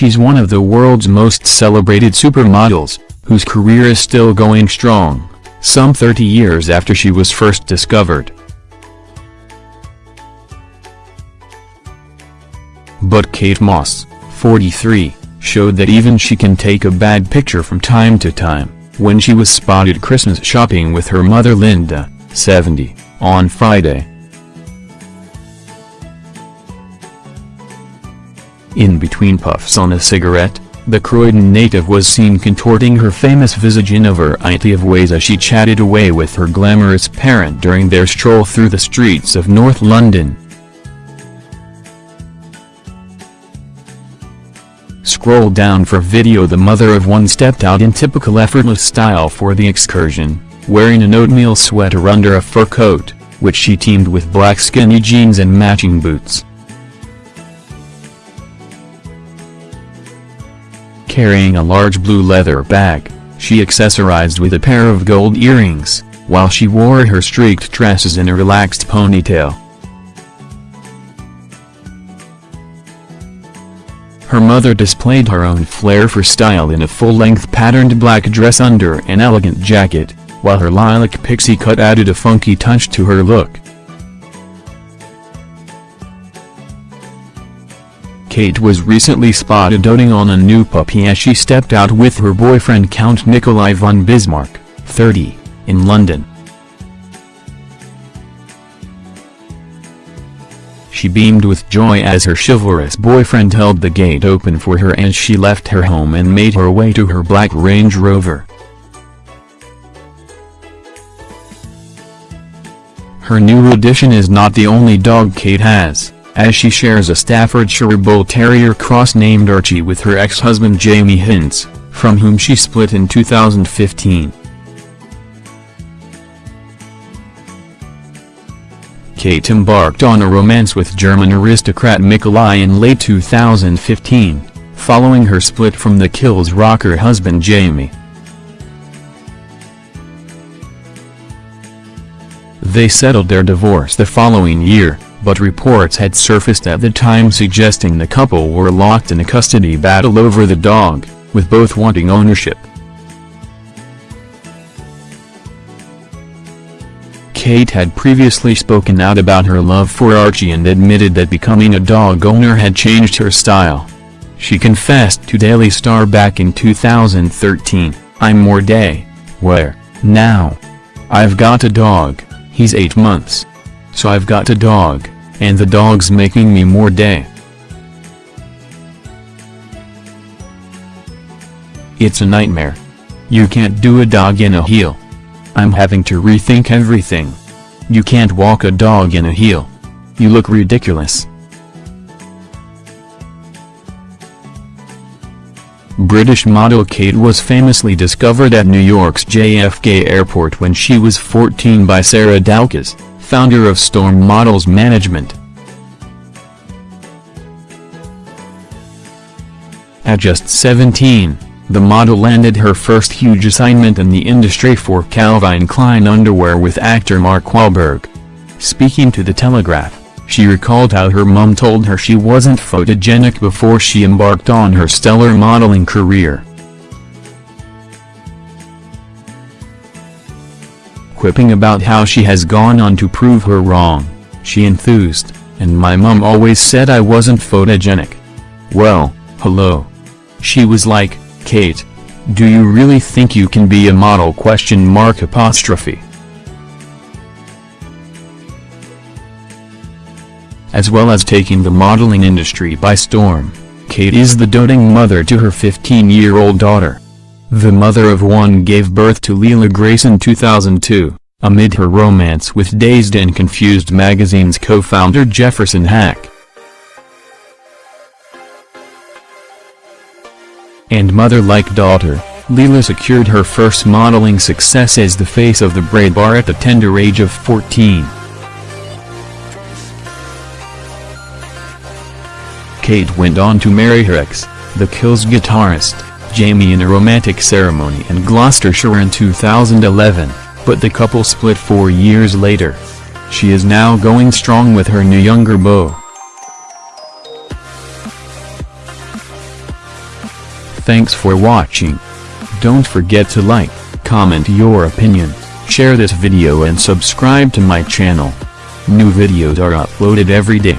She's one of the world's most celebrated supermodels, whose career is still going strong, some 30 years after she was first discovered. But Kate Moss, 43, showed that even she can take a bad picture from time to time, when she was spotted Christmas shopping with her mother Linda, 70, on Friday. In between puffs on a cigarette, the Croydon native was seen contorting her famous visage in a variety of ways as she chatted away with her glamorous parent during their stroll through the streets of North London. Scroll down for video The mother of one stepped out in typical effortless style for the excursion, wearing an oatmeal sweater under a fur coat, which she teamed with black skinny jeans and matching boots. Carrying a large blue leather bag, she accessorized with a pair of gold earrings, while she wore her streaked tresses in a relaxed ponytail. Her mother displayed her own flair for style in a full-length patterned black dress under an elegant jacket, while her lilac pixie cut added a funky touch to her look. Kate was recently spotted doting on a new puppy as she stepped out with her boyfriend Count Nikolai von Bismarck, 30, in London. She beamed with joy as her chivalrous boyfriend held the gate open for her as she left her home and made her way to her black Range Rover. Her new addition is not the only dog Kate has, as she shares a Staffordshire Bull Terrier cross named Archie with her ex-husband Jamie Hince, from whom she split in 2015. Kate embarked on a romance with German aristocrat Nikolai in late 2015, following her split from the Kills rocker husband Jamie. They settled their divorce the following year, but reports had surfaced at the time suggesting the couple were locked in a custody battle over the dog, with both wanting ownership. Kate had previously spoken out about her love for Archie and admitted that becoming a dog owner had changed her style. She confessed to Daily Star back in 2013, I'm more day, where, now. I've got a dog, he's 8 months. So I've got a dog, and the dog's making me more day. It's a nightmare. You can't do a dog in a heel. I'm having to rethink everything. You can't walk a dog in a heel. You look ridiculous. British model Kate was famously discovered at New York's JFK Airport when she was 14 by Sarah Doukas, founder of Storm Models Management. At just 17, the model landed her first huge assignment in the industry for Calvin Klein underwear with actor Mark Wahlberg. Speaking to The Telegraph, she recalled how her mum told her she wasn't photogenic before she embarked on her stellar modeling career. Quipping about how she has gone on to prove her wrong, she enthused, and my mum always said I wasn't photogenic. Well, hello. She was like, Kate, do you really think you can be a model question mark apostrophe? As well as taking the modeling industry by storm, Kate is the doting mother to her 15-year-old daughter. The mother of one gave birth to Lila Grace in 2002, amid her romance with Dazed and Confused magazine's co-founder Jefferson Hack. and mother like daughter, Lila secured her first modeling success as the face of the braid bar at the tender age of 14. Kate went on to marry her ex, the Kills guitarist, Jamie in a romantic ceremony in Gloucestershire in 2011, but the couple split four years later. She is now going strong with her new younger beau. Thanks for watching. Don't forget to like, comment your opinion, share this video and subscribe to my channel. New videos are uploaded every day.